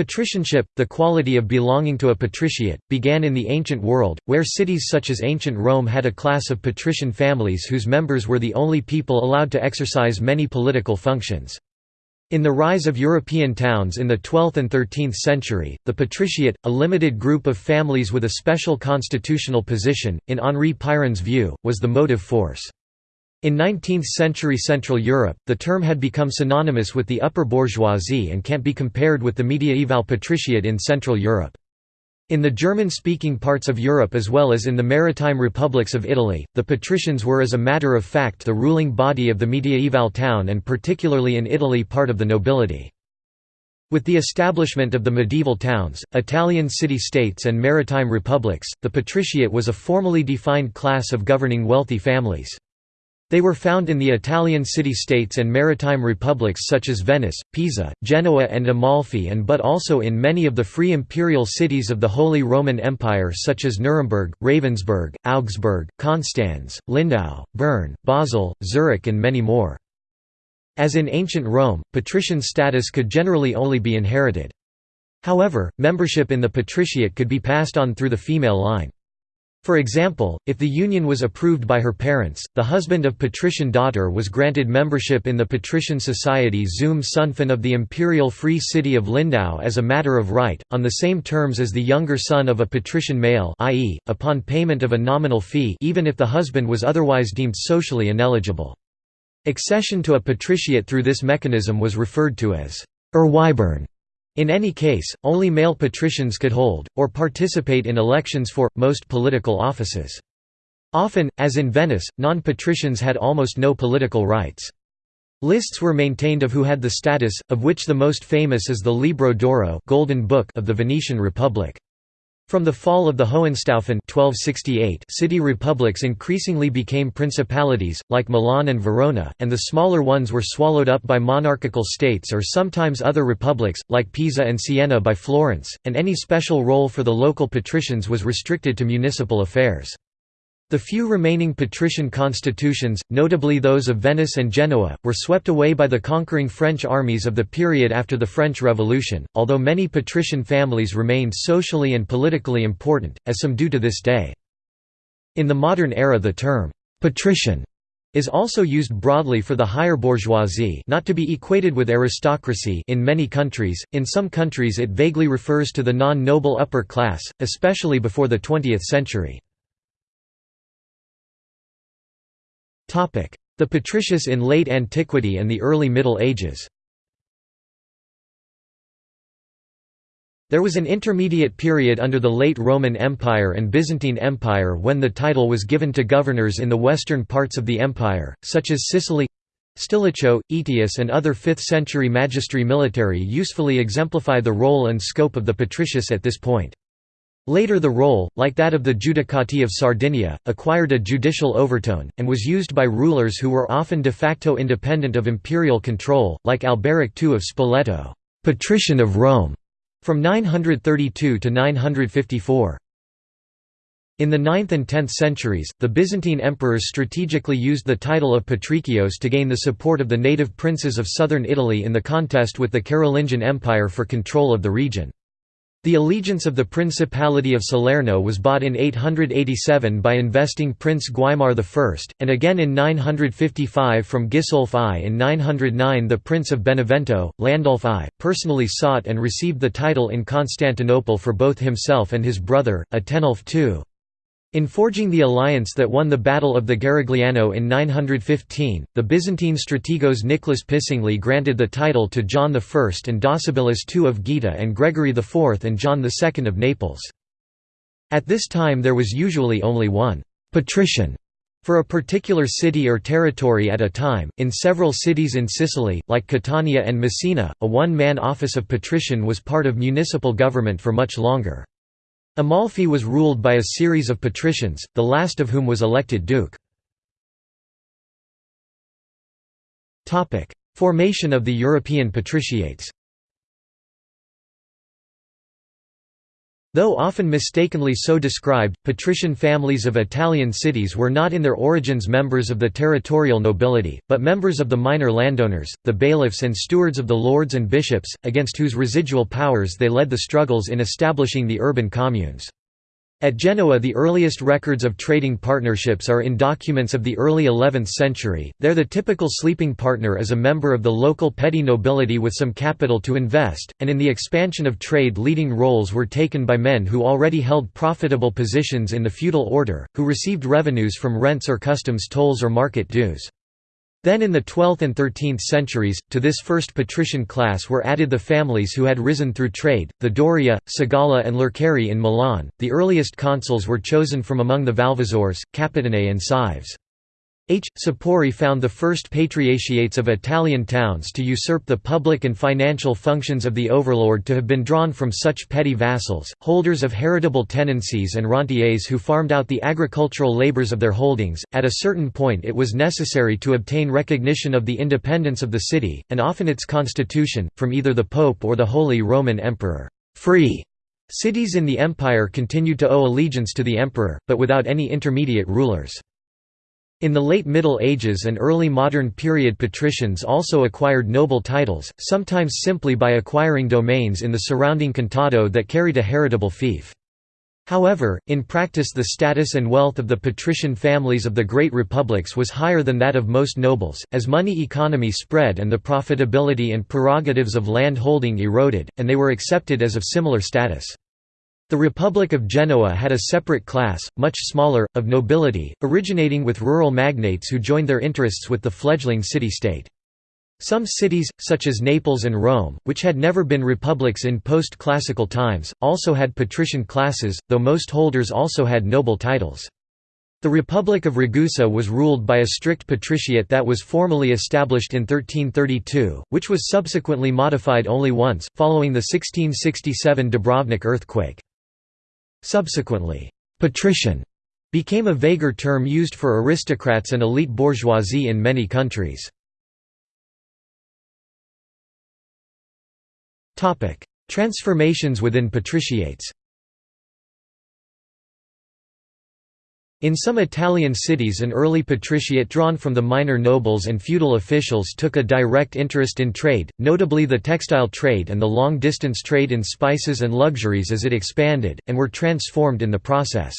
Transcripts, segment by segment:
Patricianship, the quality of belonging to a patriciate, began in the ancient world, where cities such as ancient Rome had a class of patrician families whose members were the only people allowed to exercise many political functions. In the rise of European towns in the 12th and 13th century, the patriciate, a limited group of families with a special constitutional position, in Henri Pirenne's view, was the motive force. In 19th-century Central Europe, the term had become synonymous with the upper bourgeoisie and can't be compared with the mediaeval patriciate in Central Europe. In the German-speaking parts of Europe as well as in the maritime republics of Italy, the patricians were as a matter of fact the ruling body of the mediaeval town and particularly in Italy part of the nobility. With the establishment of the medieval towns, Italian city-states and maritime republics, the patriciate was a formally defined class of governing wealthy families. They were found in the Italian city-states and maritime republics such as Venice, Pisa, Genoa and Amalfi and but also in many of the free imperial cities of the Holy Roman Empire such as Nuremberg, Ravensburg, Augsburg, Constance, Lindau, Bern, Basel, Zurich and many more. As in ancient Rome, patrician status could generally only be inherited. However, membership in the patriciate could be passed on through the female line. For example, if the union was approved by her parents, the husband of patrician daughter was granted membership in the patrician society zum Sünfzen of the imperial free city of Lindau as a matter of right, on the same terms as the younger son of a patrician male i.e., upon payment of a nominal fee even if the husband was otherwise deemed socially ineligible. Accession to a patriciate through this mechanism was referred to as Erweibern. In any case, only male patricians could hold, or participate in elections for, most political offices. Often, as in Venice, non-patricians had almost no political rights. Lists were maintained of who had the status, of which the most famous is the Libro d'Oro Golden Book of the Venetian Republic. From the fall of the Hohenstaufen 1268 city republics increasingly became principalities, like Milan and Verona, and the smaller ones were swallowed up by monarchical states or sometimes other republics, like Pisa and Siena by Florence, and any special role for the local patricians was restricted to municipal affairs. The few remaining patrician constitutions, notably those of Venice and Genoa, were swept away by the conquering French armies of the period after the French Revolution, although many patrician families remained socially and politically important, as some do to this day. In the modern era the term, «patrician» is also used broadly for the higher bourgeoisie not to be equated with aristocracy in many countries, in some countries it vaguely refers to the non-noble upper class, especially before the 20th century. The patricius in late antiquity and the early Middle Ages There was an intermediate period under the late Roman Empire and Byzantine Empire when the title was given to governors in the western parts of the empire, such as Sicily Stilicho, Aetius and other 5th-century magistri militum usefully exemplify the role and scope of the patricius at this point. Later the role, like that of the Judicati of Sardinia, acquired a judicial overtone, and was used by rulers who were often de facto independent of imperial control, like Alberic II of Spoleto, patrician of Rome, from 932 to 954. In the 9th and 10th centuries, the Byzantine emperors strategically used the title of Patricios to gain the support of the native princes of southern Italy in the contest with the Carolingian Empire for control of the region. The allegiance of the Principality of Salerno was bought in 887 by investing Prince Guaimar I, and again in 955 from Gisulf I. In 909 the Prince of Benevento, Landulf I, personally sought and received the title in Constantinople for both himself and his brother, Atenulf II. In forging the alliance that won the Battle of the Garigliano in 915, the Byzantine strategos Nicholas Picingli granted the title to John I and Docibilis II of Gaeta and Gregory IV and John II of Naples. At this time there was usually only one «patrician» for a particular city or territory at a time. In several cities in Sicily, like Catania and Messina, a one-man office of patrician was part of municipal government for much longer. Amalfi was ruled by a series of patricians, the last of whom was elected duke. Formation of the European patriciates Though often mistakenly so described, patrician families of Italian cities were not in their origins members of the territorial nobility, but members of the minor landowners, the bailiffs and stewards of the lords and bishops, against whose residual powers they led the struggles in establishing the urban communes. At Genoa the earliest records of trading partnerships are in documents of the early 11th century, there the typical sleeping partner is a member of the local petty nobility with some capital to invest, and in the expansion of trade leading roles were taken by men who already held profitable positions in the feudal order, who received revenues from rents or customs tolls or market dues. Then in the 12th and 13th centuries, to this first patrician class were added the families who had risen through trade, the Doria, Segala and Lercari in Milan. The earliest consuls were chosen from among the Valvasors, Capitanae and Cives. H. Sapori found the first patriciates of Italian towns to usurp the public and financial functions of the overlord to have been drawn from such petty vassals, holders of heritable tenancies and rentiers who farmed out the agricultural labours of their holdings. At a certain point, it was necessary to obtain recognition of the independence of the city, and often its constitution, from either the Pope or the Holy Roman Emperor. Free cities in the empire continued to owe allegiance to the emperor, but without any intermediate rulers. In the late Middle Ages and early modern period patricians also acquired noble titles, sometimes simply by acquiring domains in the surrounding contado that carried a heritable fief. However, in practice the status and wealth of the patrician families of the great republics was higher than that of most nobles, as money economy spread and the profitability and prerogatives of land holding eroded, and they were accepted as of similar status. The Republic of Genoa had a separate class, much smaller, of nobility, originating with rural magnates who joined their interests with the fledgling city-state. Some cities, such as Naples and Rome, which had never been republics in post-classical times, also had patrician classes, though most holders also had noble titles. The Republic of Ragusa was ruled by a strict patriciate that was formally established in 1332, which was subsequently modified only once, following the 1667 Dubrovnik earthquake. Subsequently, «patrician» became a vaguer term used for aristocrats and elite bourgeoisie in many countries. Transformations within patriciates In some Italian cities an early patriciate drawn from the minor nobles and feudal officials took a direct interest in trade, notably the textile trade and the long-distance trade in spices and luxuries as it expanded, and were transformed in the process.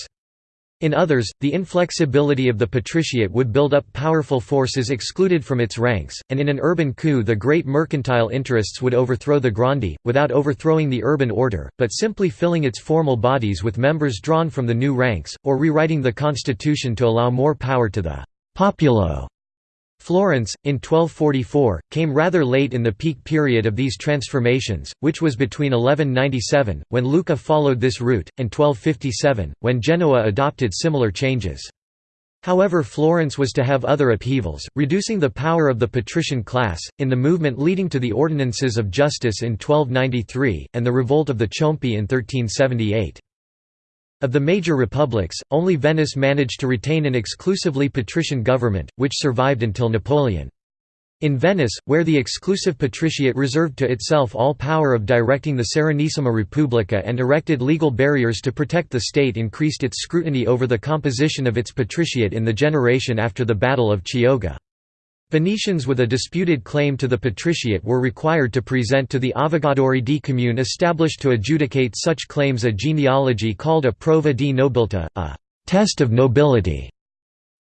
In others, the inflexibility of the patriciate would build up powerful forces excluded from its ranks, and in an urban coup the great mercantile interests would overthrow the grandi, without overthrowing the urban order, but simply filling its formal bodies with members drawn from the new ranks, or rewriting the constitution to allow more power to the «popolo» Florence, in 1244, came rather late in the peak period of these transformations, which was between 1197, when Lucca followed this route, and 1257, when Genoa adopted similar changes. However Florence was to have other upheavals, reducing the power of the patrician class, in the movement leading to the Ordinances of Justice in 1293, and the revolt of the Ciompi in 1378. Of the major republics, only Venice managed to retain an exclusively patrician government, which survived until Napoleon. In Venice, where the exclusive patriciate reserved to itself all power of directing the Serenissima Repubblica and erected legal barriers to protect the state increased its scrutiny over the composition of its patriciate in the generation after the Battle of Chioggia. Venetians with a disputed claim to the patriciate were required to present to the Avogadori di Comune established to adjudicate such claims a genealogy called a prova di nobiltà, a «test of nobility».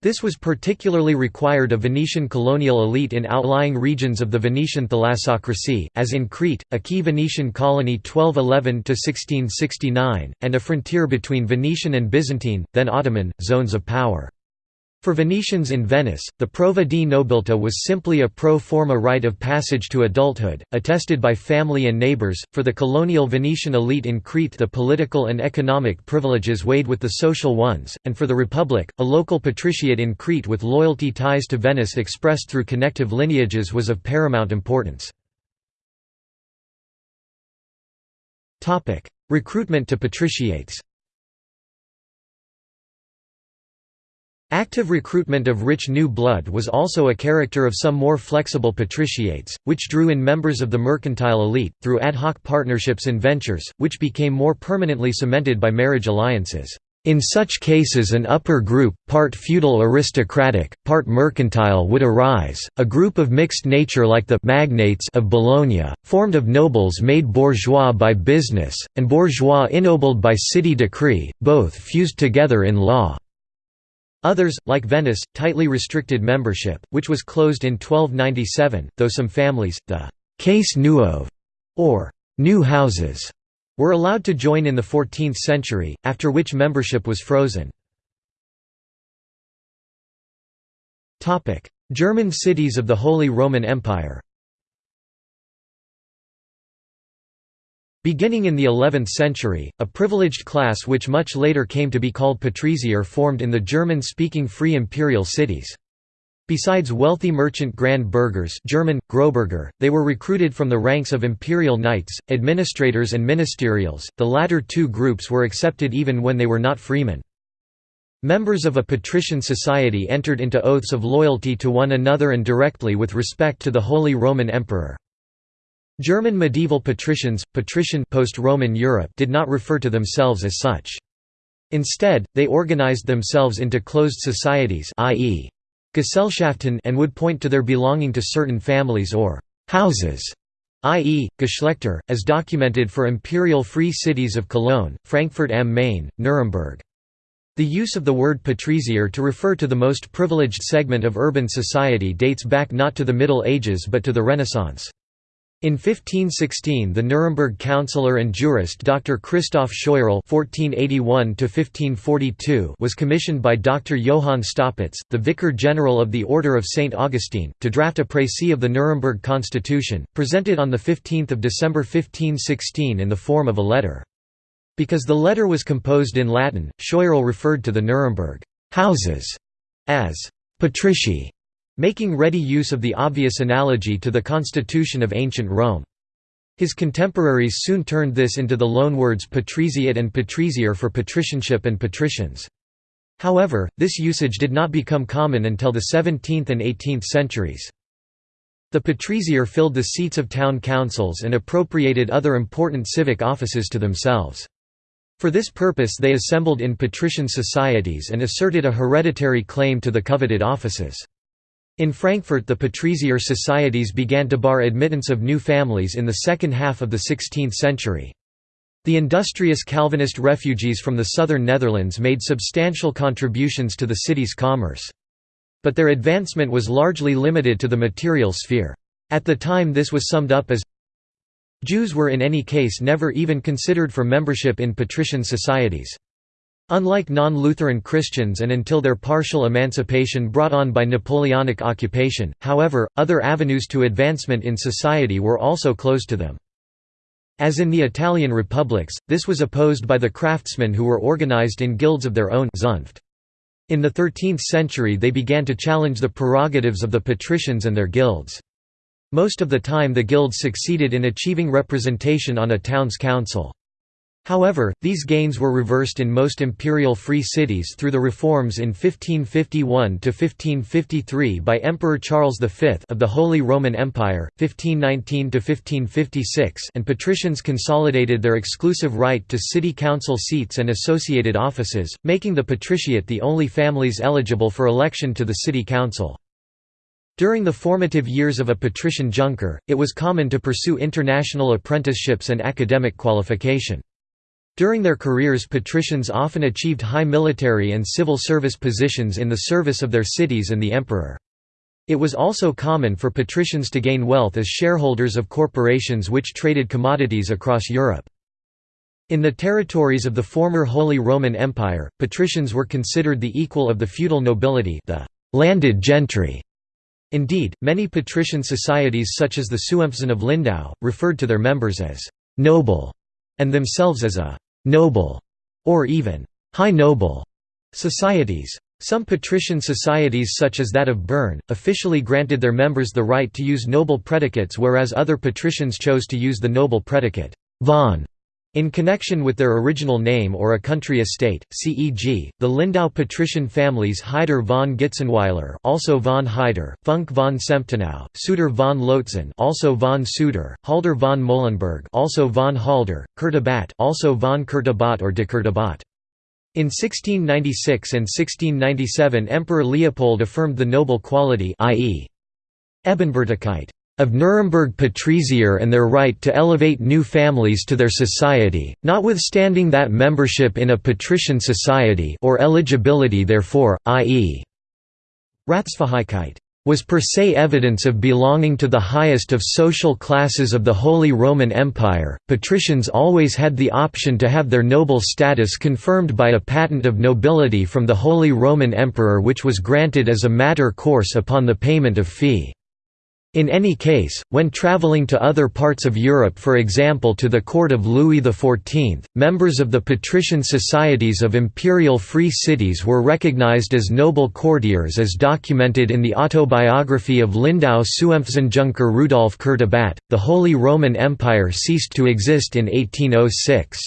This was particularly required of Venetian colonial elite in outlying regions of the Venetian thalassocracy, as in Crete, a key Venetian colony 1211–1669, and a frontier between Venetian and Byzantine, then Ottoman, zones of power. For Venetians in Venice, the prova di nobiltà was simply a pro forma rite of passage to adulthood, attested by family and neighbors. For the colonial Venetian elite in Crete, the political and economic privileges weighed with the social ones, and for the Republic, a local patriciate in Crete with loyalty ties to Venice expressed through connective lineages was of paramount importance. Recruitment to patriciates Active recruitment of rich new blood was also a character of some more flexible patriciates, which drew in members of the mercantile elite, through ad hoc partnerships and ventures, which became more permanently cemented by marriage alliances. In such cases an upper group, part feudal aristocratic, part mercantile would arise, a group of mixed nature like the «magnates» of Bologna, formed of nobles made bourgeois by business, and bourgeois ennobled by city decree, both fused together in law. Others, like Venice, tightly restricted membership, which was closed in 1297, though some families, the «case nuove» or «new houses» were allowed to join in the 14th century, after which membership was frozen. German cities of the Holy Roman Empire Beginning in the 11th century, a privileged class which much later came to be called patricier formed in the German-speaking free imperial cities. Besides wealthy merchant grand burghers German, Großbürger, they were recruited from the ranks of imperial knights, administrators and ministerials, the latter two groups were accepted even when they were not freemen. Members of a patrician society entered into oaths of loyalty to one another and directly with respect to the Holy Roman Emperor. German medieval patricians, patrician post-Roman Europe did not refer to themselves as such. Instead, they organized themselves into closed societies i.e. Gesellschaften and would point to their belonging to certain families or «houses» i.e., Geschlechter, as documented for imperial free cities of Cologne, Frankfurt am Main, Nuremberg. The use of the word patricier to refer to the most privileged segment of urban society dates back not to the Middle Ages but to the Renaissance. In 1516 the Nuremberg councillor and jurist Dr. Christoph Scheuerl was commissioned by Dr. Johann Staupitz, the Vicar General of the Order of St. Augustine, to draft a précis of the Nuremberg Constitution, presented on 15 December 1516 in the form of a letter. Because the letter was composed in Latin, Scheuerl referred to the Nuremberg «houses» as «patrici» making ready use of the obvious analogy to the constitution of ancient Rome. His contemporaries soon turned this into the loanwords patriciate and patricier for patricianship and patricians. However, this usage did not become common until the 17th and 18th centuries. The patricier filled the seats of town councils and appropriated other important civic offices to themselves. For this purpose they assembled in patrician societies and asserted a hereditary claim to the coveted offices. In Frankfurt the patricier societies began to bar admittance of new families in the second half of the 16th century. The industrious Calvinist refugees from the southern Netherlands made substantial contributions to the city's commerce. But their advancement was largely limited to the material sphere. At the time this was summed up as Jews were in any case never even considered for membership in patrician societies. Unlike non-Lutheran Christians and until their partial emancipation brought on by Napoleonic occupation, however, other avenues to advancement in society were also closed to them. As in the Italian republics, this was opposed by the craftsmen who were organized in guilds of their own. In the 13th century they began to challenge the prerogatives of the patricians and their guilds. Most of the time the guilds succeeded in achieving representation on a town's council. However, these gains were reversed in most imperial free cities through the reforms in 1551–1553 by Emperor Charles V of the Holy Roman Empire, 1519–1556 and patricians consolidated their exclusive right to city council seats and associated offices, making the patriciate the only families eligible for election to the city council. During the formative years of a patrician junker, it was common to pursue international apprenticeships and academic qualification. During their careers patricians often achieved high military and civil service positions in the service of their cities and the emperor. It was also common for patricians to gain wealth as shareholders of corporations which traded commodities across Europe. In the territories of the former Holy Roman Empire, patricians were considered the equal of the feudal nobility the landed gentry. Indeed, many patrician societies such as the Sünfzen of Lindau, referred to their members as «noble» and themselves as a «noble» or even «high noble» societies. Some patrician societies such as that of Bern, officially granted their members the right to use noble predicates whereas other patricians chose to use the noble predicate «von» In connection with their original name or a country estate, c.e.g., the Lindau patrician families Heider von Gitzenweiler, also von Heider, Funk von Semptenau, Suter von Lotzen, also von Suter, Halder von Molenberg, also von Halder, Kurtabat, also von Kurtabat or de Kurtabat. In 1696 and 1697 Emperor Leopold affirmed the noble quality i.e. Ebenbürtigkeit of Nuremberg patricier and their right to elevate new families to their society, notwithstanding that membership in a patrician society or eligibility therefore, i.e. Ratsfähigkeit was per se evidence of belonging to the highest of social classes of the Holy Roman Empire. Patricians always had the option to have their noble status confirmed by a patent of nobility from the Holy Roman Emperor, which was granted as a matter course upon the payment of fee. In any case, when traveling to other parts of Europe for example to the court of Louis XIV, members of the patrician societies of imperial free cities were recognized as noble courtiers as documented in the autobiography of Lindau Sünfzenjunker Rudolf Kurtabat. The Holy Roman Empire ceased to exist in 1806.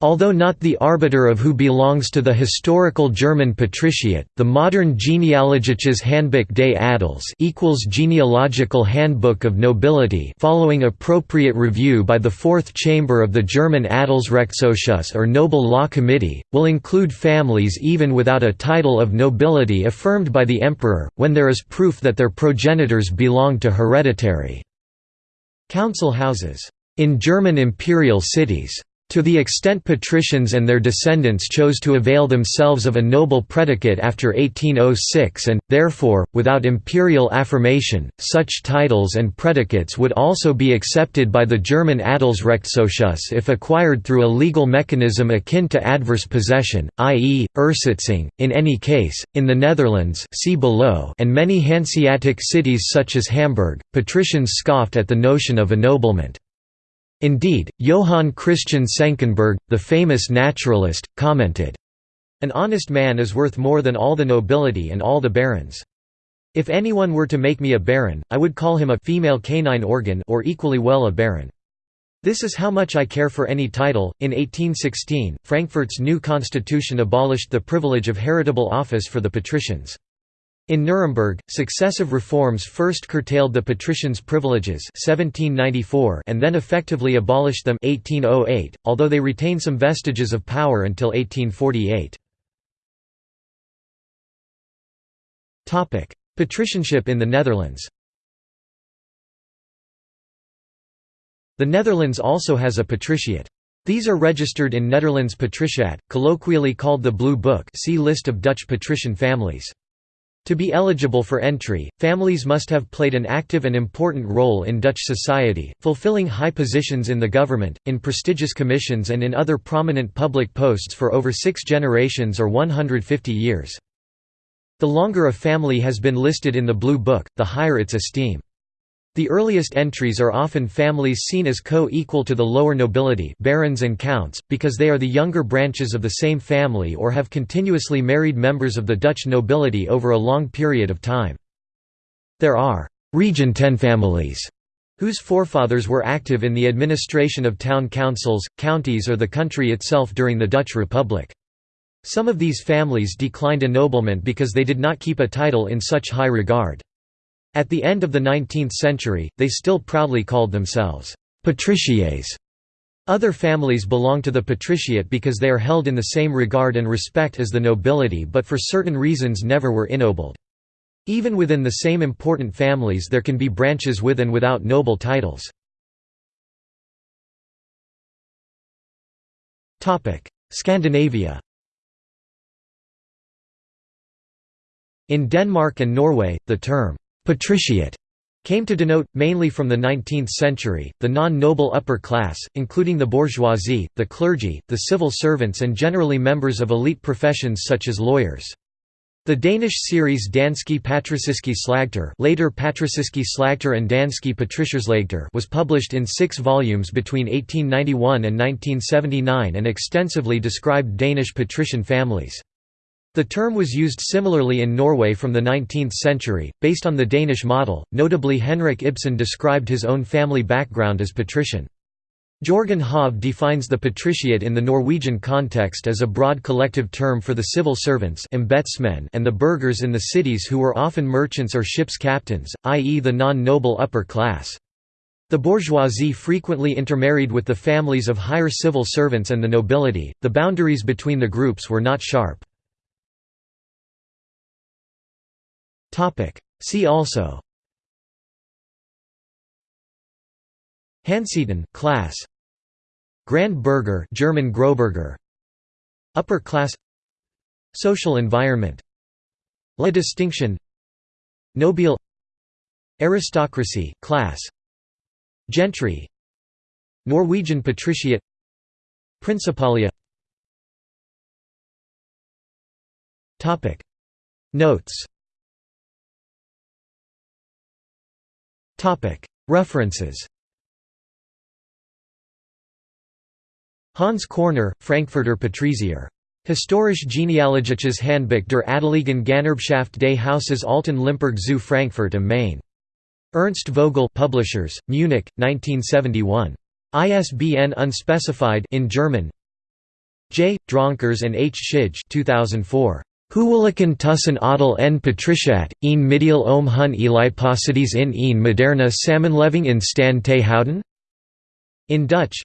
Although not the arbiter of who belongs to the historical German patriciate, the modern Genealogisches Handbuch des Adels equals genealogical handbook of nobility following appropriate review by the Fourth Chamber of the German Adelsrechtsausschuss or Noble Law Committee, will include families even without a title of nobility affirmed by the emperor, when there is proof that their progenitors belong to hereditary council houses. In German imperial cities to the extent patricians and their descendants chose to avail themselves of a noble predicate after 1806 and, therefore, without imperial affirmation, such titles and predicates would also be accepted by the German Adelsrechtsausschuss if acquired through a legal mechanism akin to adverse possession, i.e., Ersitzung. In any case, in the Netherlands see below and many Hanseatic cities such as Hamburg, patricians scoffed at the notion of ennoblement. Indeed, Johann Christian Senckenberg, the famous naturalist, commented, An honest man is worth more than all the nobility and all the barons. If anyone were to make me a baron, I would call him a female canine organ or equally well a baron. This is how much I care for any title. In 1816, Frankfurt's new constitution abolished the privilege of heritable office for the patricians. In Nuremberg, successive reforms first curtailed the patricians' privileges 1794 and then effectively abolished them 1808, although they retain some vestiges of power until 1848. Patricianship in the Netherlands The Netherlands also has a patriciate. These are registered in Netherlands Patriciaat, colloquially called the Blue Book see List of Dutch patrician families. To be eligible for entry, families must have played an active and important role in Dutch society, fulfilling high positions in the government, in prestigious commissions and in other prominent public posts for over six generations or 150 years. The longer a family has been listed in the Blue Book, the higher its esteem. The earliest entries are often families seen as co-equal to the lower nobility barons and counts, because they are the younger branches of the same family or have continuously married members of the Dutch nobility over a long period of time. There are region ten families» whose forefathers were active in the administration of town councils, counties or the country itself during the Dutch Republic. Some of these families declined ennoblement because they did not keep a title in such high regard. At the end of the 19th century, they still proudly called themselves patriciates. Other families belong to the patriciate because they are held in the same regard and respect as the nobility but for certain reasons never were ennobled. Even within the same important families there can be branches with and without noble titles. Scandinavia In Denmark and Norway, the term Patriciate came to denote, mainly from the 19th century, the non-noble upper class, including the bourgeoisie, the clergy, the civil servants and generally members of elite professions such as lawyers. The Danish series Danske Patriciske Slægter later Patriciske Slægter and Danske Patricierslægter was published in six volumes between 1891 and 1979 and extensively described Danish patrician families. The term was used similarly in Norway from the 19th century, based on the Danish model, notably Henrik Ibsen described his own family background as patrician. Jorgen Hov defines the patriciate in the Norwegian context as a broad collective term for the civil servants and the burghers in the cities who were often merchants or ship's captains, i.e. the non-noble upper class. The bourgeoisie frequently intermarried with the families of higher civil servants and the nobility, the boundaries between the groups were not sharp. See also. Hanseaten class. Grand Burgher German Großbürger Upper class. Social environment. La distinction. Nobile. Aristocracy class. Gentry. Norwegian patriciate. Principalia. Topic. Notes References Hans Körner, Frankfurter Patrizier. Historisch genealogisches Handbuch der Adeligen Ganerbschaft des Hauses Alten Limburg zu Frankfurt am Main. Ernst Vogel Publishers, Munich, 1971. ISBN unspecified in German. J. Dronkers and H. Schij 2004. Huwelijken tussen Adel en Patriciat, een middel om hun elijposities in een moderne samenleving in stand te houden? In Dutch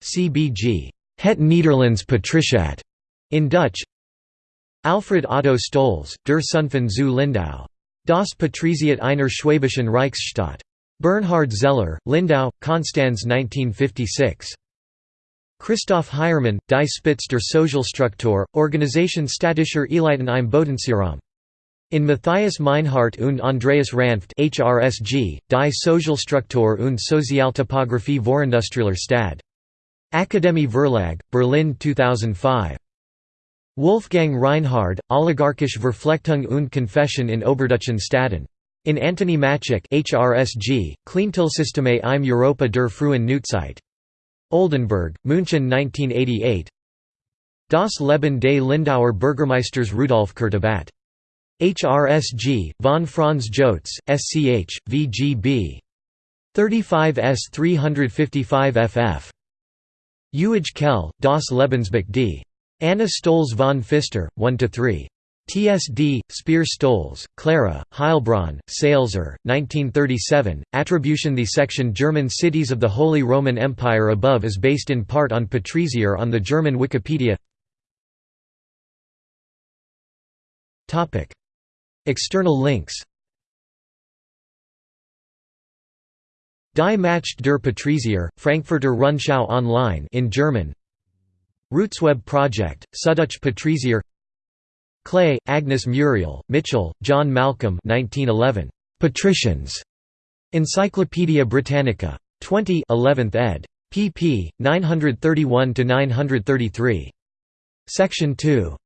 CBG. Het Nederlands Patriciat, in Dutch. Alfred Otto Stolz, Der Sünfzen zu Lindau. Das Patriciat einer Schwäbischen Reichsstadt. Bernhard Zeller, Lindau, Konstanz 1956. Christoph Heiermann, Die Spitze der Sozialstruktur, Organisation statischer Eliten im Bodenseeraum. In Matthias Meinhardt und Andreas Ranft HRSG, Die Sozialstruktur und Sozialtopographie Vorindustrieller Stadt. Akademie Verlag, Berlin 2005. Wolfgang Reinhard, Oligarchische Verflechtung und Confession in Oberdeutschen Staaten. In Antony Maciek HRSG, Klientelsysteme im Europa der frühen Neuzeit. Oldenburg, München 1988 Das Leben des Lindauer Bürgermeisters Rudolf Kurtebat. HRSG, von Franz Jotz, SCH, VGB. 35 S 355 FF. Uij Kell, Das Lebensbuch d. Anna Stolz von Pfister, 1–3. TSD, Speer Stolz, Clara, Heilbronn, Salzer, 1937. Attribution The section German cities of the Holy Roman Empire above is based in part on Patrizier on the German Wikipedia. External links Die Macht der Patrizier, Frankfurter Rundschau online in German Rootsweb Project, Süddeutsche Patrizier Clay, Agnes Muriel, Mitchell, John Malcolm 1911. Patricians. Encyclopædia Britannica. 20 11th ed. pp. 931–933. Section 2.